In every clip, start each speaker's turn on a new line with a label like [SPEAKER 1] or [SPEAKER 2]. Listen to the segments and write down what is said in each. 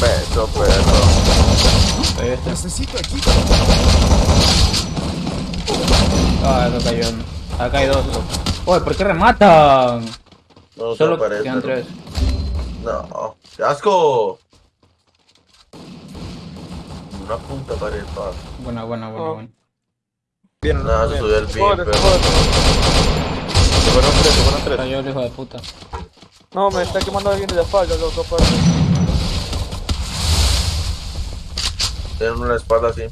[SPEAKER 1] Peso, perro.
[SPEAKER 2] Ahí está.
[SPEAKER 3] Necesito equipo.
[SPEAKER 2] Ah, acá cayó uno. Acá hay dos. Oye, ¿por qué rematan?
[SPEAKER 4] No
[SPEAKER 2] Solo
[SPEAKER 4] aparece.
[SPEAKER 2] quedan tres.
[SPEAKER 4] No. ¡Qué asco! Una punta pared, pa.
[SPEAKER 2] Buena, buena, buena,
[SPEAKER 5] Oh.
[SPEAKER 2] buena.
[SPEAKER 1] Bien,
[SPEAKER 4] Nada, se subió el pin, pero.
[SPEAKER 1] Se fueron tres, se fueron tres.
[SPEAKER 2] Cayó el hijo de puta.
[SPEAKER 5] No, me está quemando alguien de la espalda, loco, pues.
[SPEAKER 4] Tienen una espalda así.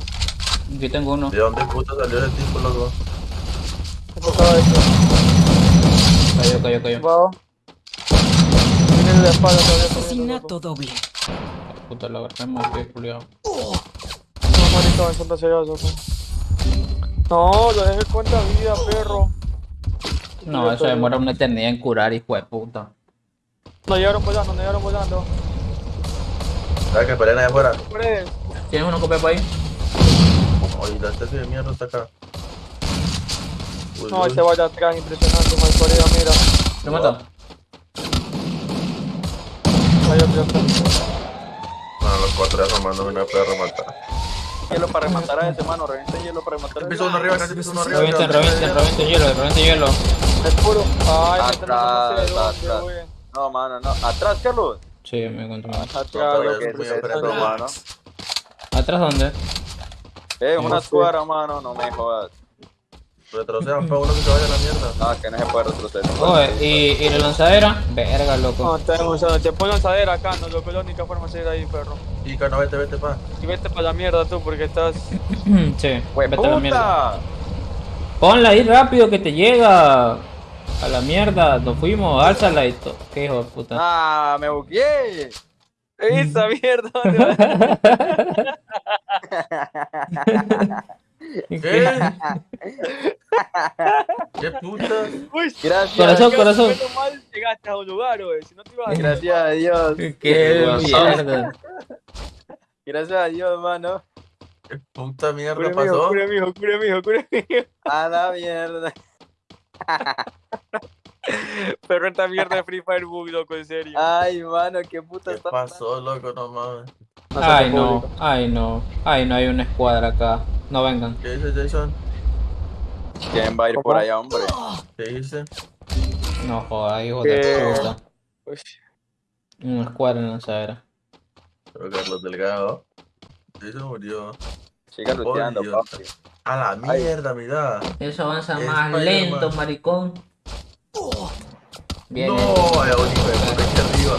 [SPEAKER 2] Aquí tengo uno.
[SPEAKER 4] ¿De dónde puta salió ese tipo, loco?
[SPEAKER 2] Cayó, cayó, cayó.
[SPEAKER 5] Viene de la espalda todavía.
[SPEAKER 3] Asesinato doble.
[SPEAKER 2] Puta, la verdad, que culiado.
[SPEAKER 5] loco. No, marito, en Santa Ciudad, loco. No, lo dejé cuenta vida, perro.
[SPEAKER 2] No, eso demora una eternidad en curar, hijo de puta.
[SPEAKER 5] Nos llegaron volando, nos llegaron volando.
[SPEAKER 4] ¿Sabes que peleen ahí afuera?
[SPEAKER 2] ¿Tienes uno copia por ahí?
[SPEAKER 4] Oye, la especie de mierda está acá. Uy,
[SPEAKER 5] no,
[SPEAKER 4] uy.
[SPEAKER 5] ese vaya atrás, impresionante, mal parido, mira.
[SPEAKER 2] ¿Lo mató?
[SPEAKER 5] Vaya atrás.
[SPEAKER 4] Bueno, los cuatro ya formándome una perra matar.
[SPEAKER 1] Hielo para rematar a ese mano, revienta hielo para rematar a ese.
[SPEAKER 4] Piso uno arriba, casi piso uno arriba.
[SPEAKER 2] Revienten, revienten, revienten hielo, revienten hielo.
[SPEAKER 5] Es puro. Ay,
[SPEAKER 1] Atrás, atrás. No, mano, no. Atrás, Carlos.
[SPEAKER 2] Sí, me encuentro mal.
[SPEAKER 5] Atrás.
[SPEAKER 1] Que
[SPEAKER 4] es
[SPEAKER 1] es
[SPEAKER 4] muy
[SPEAKER 1] esto,
[SPEAKER 4] apretado.
[SPEAKER 1] mano.
[SPEAKER 2] ¿Atrás dónde?
[SPEAKER 1] Eh, una escuadra, mano, no me jodas.
[SPEAKER 4] Retrocedan para uno que se vaya a la mierda.
[SPEAKER 1] No, que no se puede retroceder.
[SPEAKER 2] Oye, ¿y, ¿y la lanzadera? Verga, loco.
[SPEAKER 5] No, tenemos, o sea, te pones lanzadera acá, no, loco, es la única forma de seguir ahí, perro.
[SPEAKER 4] Y no, vete, vete, pa.
[SPEAKER 5] Y vete para la mierda tú, porque estás...
[SPEAKER 2] sí,
[SPEAKER 1] ¡Hue
[SPEAKER 2] vete a la mierda. Ponla ahí rápido que te llega. A la mierda, nos fuimos, álzala y todo. Qué hijo de puta.
[SPEAKER 1] ¡Ah, me bugueé!
[SPEAKER 5] ¡Esa mierda! ¿dónde va?
[SPEAKER 4] ¿Qué? ¿Qué putas?
[SPEAKER 5] Uy,
[SPEAKER 1] Gracias.
[SPEAKER 2] Corazón, corazón.
[SPEAKER 5] menos mal llegaste a un lugar, güey, si no te ibas a...
[SPEAKER 1] Gracias a Dios.
[SPEAKER 2] Qué mierda.
[SPEAKER 1] Gracias a Dios, mano.
[SPEAKER 4] ¿Qué puta mierda
[SPEAKER 5] Cure mijo,
[SPEAKER 4] pasó?
[SPEAKER 5] cure mijo, cure mijo, cure mijo.
[SPEAKER 1] A la mierda.
[SPEAKER 5] Perro, esta mierda de Free Fire Bug, loco, en serio.
[SPEAKER 1] Ay, mano, qué puta
[SPEAKER 4] ¿Qué
[SPEAKER 1] está
[SPEAKER 4] pasó, loco? No mames.
[SPEAKER 2] Ay, no, ay, no. Ay, no hay una escuadra acá. No vengan.
[SPEAKER 4] ¿Qué dice Jason?
[SPEAKER 1] ¿Quién va a ir por allá, hombre?
[SPEAKER 4] ¿Qué dice?
[SPEAKER 2] No jodas, hijo de
[SPEAKER 5] ¿Qué?
[SPEAKER 2] puta.
[SPEAKER 5] Uy,
[SPEAKER 2] Una escuadra en lanzadera.
[SPEAKER 4] Pero Carlos Delgado. Jason murió.
[SPEAKER 1] Siga luteando, papi.
[SPEAKER 4] A la mierda, mira.
[SPEAKER 2] Eso avanza
[SPEAKER 4] Es
[SPEAKER 2] más lento, maricón. Bien.
[SPEAKER 4] No, hay un hijo de puta aquí arriba.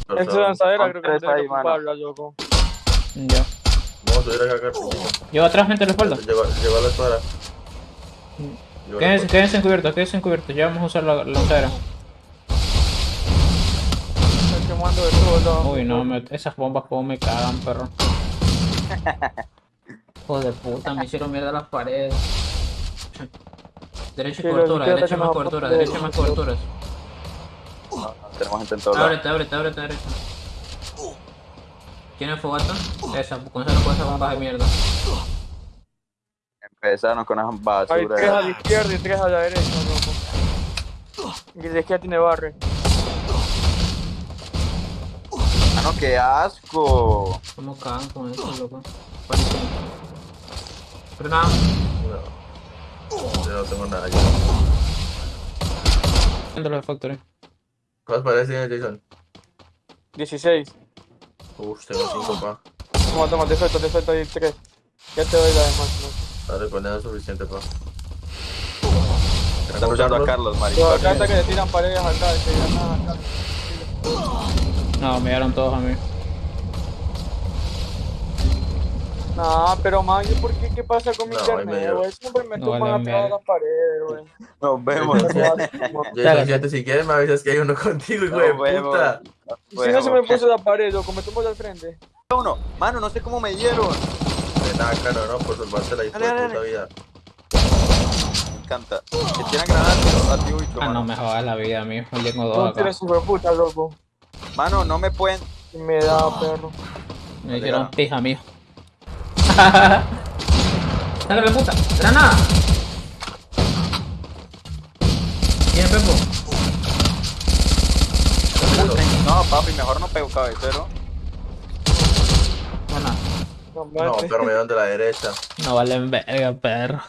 [SPEAKER 5] Esa
[SPEAKER 4] Perdón.
[SPEAKER 5] lanzadera creo que no que ocuparla, loco.
[SPEAKER 2] Ya.
[SPEAKER 4] Vamos a subir acá, Carlos.
[SPEAKER 2] Lleva atrás gente la espalda.
[SPEAKER 4] Lleva, lleva la la
[SPEAKER 2] Quédense, quédense encubiertos, quédense encubiertos. Ya vamos a usar la la lanzadera.
[SPEAKER 5] Estoy quemando de todo, loco.
[SPEAKER 2] Uy, no, me- esas bombas como me cagan, perro. Hijo de puta, me hicieron mierda las paredes. Derecha y
[SPEAKER 5] Sí,
[SPEAKER 2] cobertura, derecha más cobertura, derecha más coberturas.
[SPEAKER 1] No, no, tenemos gente en lados.
[SPEAKER 2] Ábrete, ábrete, ábrete, derecha. ¿Tiene fogata? Esa, con esa no puede esas bombas de mierda.
[SPEAKER 1] Empezaron con esas
[SPEAKER 5] Hay tres a la izquierda y tres a la derecha, loco. Y la izquierda tiene barre.
[SPEAKER 1] Mano, qué asco.
[SPEAKER 2] ¿Cómo cagan con eso, loco? Pero nada,
[SPEAKER 4] No. Yo no tengo nada. Yo.
[SPEAKER 2] dentro de Factory.
[SPEAKER 4] ¿Cuál parece, Jason?
[SPEAKER 5] 16.
[SPEAKER 4] Uf, tengo 5 pa.
[SPEAKER 5] Toma, toma, te suelto, te suelto ahí tres. Ya te doy la demás, ¿no?
[SPEAKER 4] Dale, con eso suficiente pa.
[SPEAKER 1] Están luchando a Carlos, maricón.
[SPEAKER 5] acá está que le tiran paredes acá, que ya nada acá.
[SPEAKER 2] No, me dieron todos a mí.
[SPEAKER 5] No, pero man, ¿y por qué? ¿Qué pasa con mi
[SPEAKER 4] No,
[SPEAKER 5] internet, güey? Siempre me
[SPEAKER 2] No
[SPEAKER 5] toman atrás de las paredes, güey.
[SPEAKER 1] Nos vemos.
[SPEAKER 4] Fíjate, si quieres me avisas que hay uno contigo, hijo de
[SPEAKER 1] Nos vemos.
[SPEAKER 4] puta.
[SPEAKER 5] Si no se me puso la pared, loco, me tomo al frente.
[SPEAKER 1] uno. Mano, no sé cómo me dieron.
[SPEAKER 4] De nada, caro, no, por salvarte la
[SPEAKER 1] Dale,
[SPEAKER 4] de puta vida.
[SPEAKER 1] Me encanta. Que tiran granadas, a ti,
[SPEAKER 2] Ah, no me jodas la vida, amigo. Yo tengo dos
[SPEAKER 5] No
[SPEAKER 2] acá.
[SPEAKER 5] tienes super puta, loco.
[SPEAKER 1] Mano, no me pueden.
[SPEAKER 5] Me da, perro.
[SPEAKER 2] Me hicieron pija, amigo. Dale, me puta. Granada. ¿Tiene Pepo?
[SPEAKER 1] No, papi, mejor no pego cabecero.
[SPEAKER 2] Bueno,
[SPEAKER 5] No,
[SPEAKER 4] No,
[SPEAKER 5] mate.
[SPEAKER 4] pero me dan de la derecha.
[SPEAKER 2] no valen verga, perro.